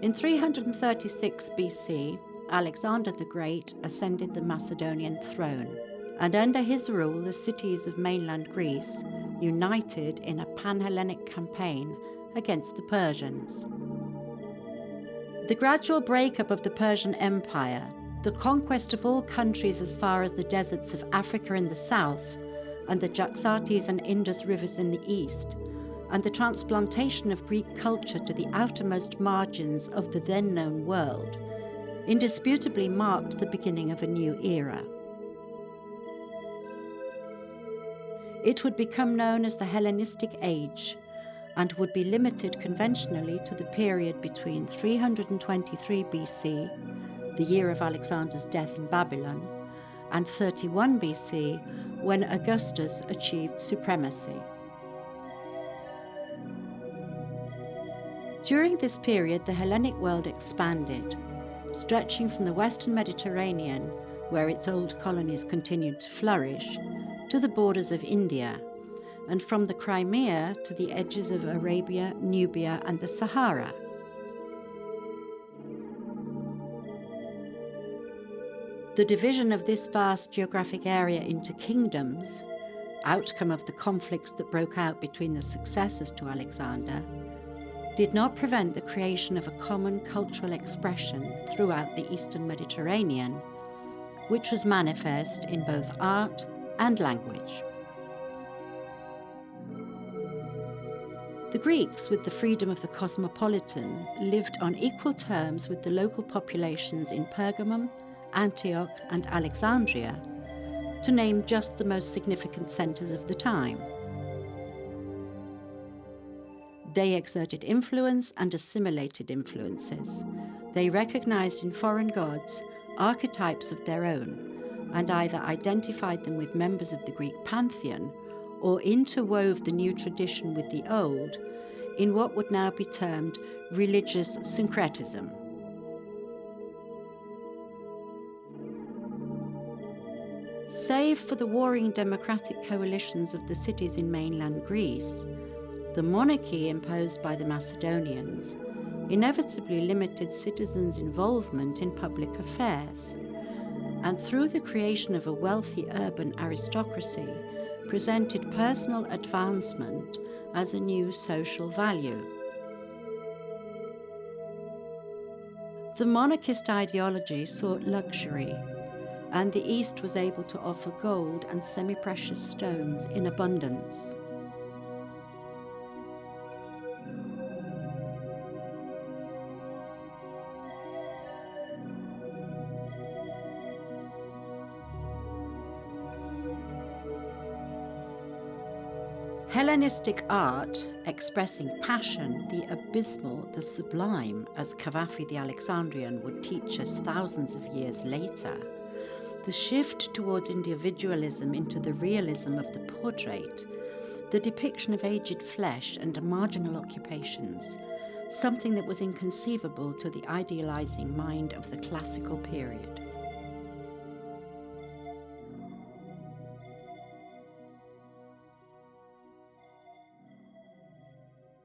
In 336 BC, Alexander the Great ascended the Macedonian throne, and under his rule, the cities of mainland Greece united in a pan Hellenic campaign against the Persians. The gradual breakup of the Persian Empire, the conquest of all countries as far as the deserts of Africa in the south, and the Jaxartes and Indus rivers in the east, and the transplantation of Greek culture to the outermost margins of the then known world, indisputably marked the beginning of a new era. It would become known as the Hellenistic Age and would be limited conventionally to the period between 323 BC, the year of Alexander's death in Babylon, and 31 BC, when Augustus achieved supremacy. During this period, the Hellenic world expanded, stretching from the western Mediterranean, where its old colonies continued to flourish, to the borders of India, and from the Crimea to the edges of Arabia, Nubia, and the Sahara. The division of this vast geographic area into kingdoms, outcome of the conflicts that broke out between the successors to Alexander, did not prevent the creation of a common cultural expression throughout the eastern Mediterranean, which was manifest in both art and language. The Greeks, with the freedom of the cosmopolitan, lived on equal terms with the local populations in Pergamum, Antioch, and Alexandria, to name just the most significant centres of the time. They exerted influence and assimilated influences. They recognized in foreign gods archetypes of their own and either identified them with members of the Greek pantheon or interwove the new tradition with the old in what would now be termed religious syncretism. Save for the warring democratic coalitions of the cities in mainland Greece, the monarchy imposed by the Macedonians inevitably limited citizens' involvement in public affairs, and through the creation of a wealthy urban aristocracy, presented personal advancement as a new social value. The monarchist ideology sought luxury, and the East was able to offer gold and semi-precious stones in abundance. Hellenistic art, expressing passion, the abysmal, the sublime, as Cavafy the Alexandrian would teach us thousands of years later, the shift towards individualism into the realism of the portrait, the depiction of aged flesh and marginal occupations, something that was inconceivable to the idealizing mind of the classical period.